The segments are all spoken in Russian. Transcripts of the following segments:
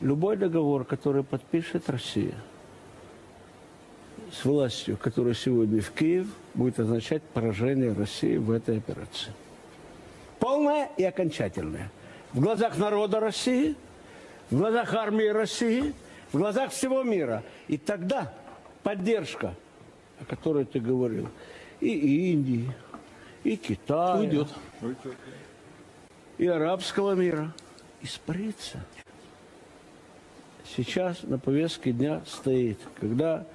Любой договор, который подпишет Россия с властью, которая сегодня в Киев, будет означать поражение России в этой операции. Полное и окончательное. В глазах народа России, в глазах армии России, в глазах всего мира. И тогда поддержка, о которой ты говорил, и Индии, и Китая, Уйдет. и арабского мира испарится. Сейчас на повестке дня стоит, когда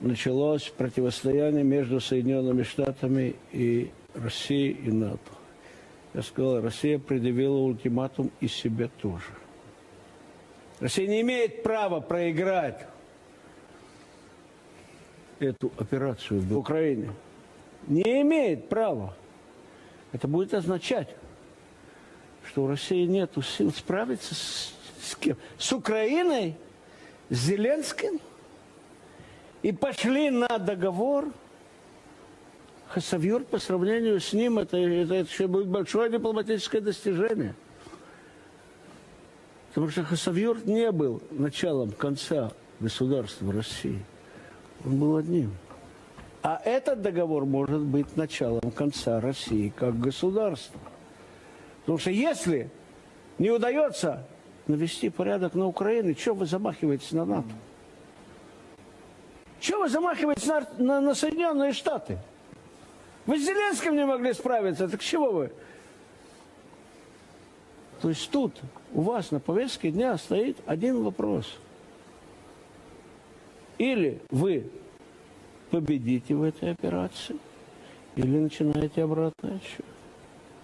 началось противостояние между Соединенными Штатами и Россией и НАТО. Я сказал, Россия предъявила ультиматум и себе тоже. Россия не имеет права проиграть эту операцию в Украине. Не имеет права. Это будет означать, что у России нет сил справиться с, с кем? С Украиной, с Зеленским. И пошли на договор. Хасавюр по сравнению с ним, это, это, это еще будет большое дипломатическое достижение. Потому что Хасавюр не был началом конца государства России. Он был одним. А этот договор может быть началом конца России как государства. Потому что если не удается навести порядок на Украине, что вы замахиваетесь на НАТО? Чего вы замахиваетесь на, на, на Соединенные Штаты? Вы с Зеленским не могли справиться, так чего вы? То есть тут у вас на повестке дня стоит один вопрос. Или вы победите в этой операции, или начинаете обратный отсчет.